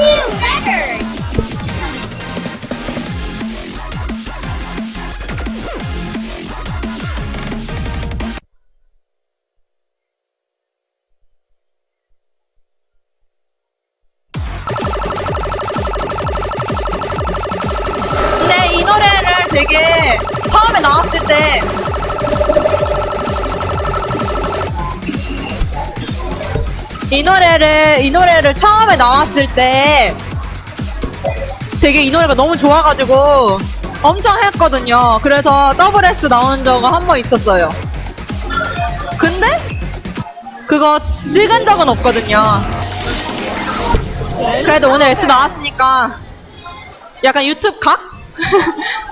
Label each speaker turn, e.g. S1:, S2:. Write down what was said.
S1: Record!
S2: 근데 이 노래를 되게 처음에 나왔을 때 이 노래를 이 노래를 처음에 나왔을 때 되게 이 노래가 너무 좋아가지고 엄청 했거든요. 그래서 더블 S 나온 적은 한번 있었어요. 근데 그거 찍은 적은 없거든요. 그래도 오늘 S 나왔으니까 약간 유튜브 각?